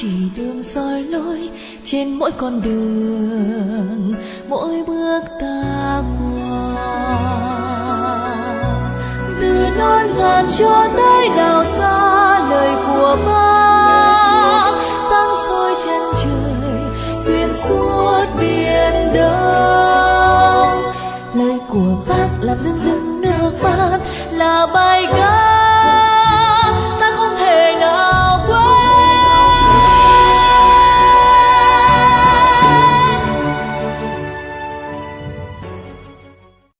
chỉ đường soi lối trên mỗi con đường, mỗi bước ta qua. Từ non ngàn cho tới đảo xa lời của bác sáng soi chân trời, xuyên suốt biển đông. Lời của bác làm dưng dưng nước mắt là bài ca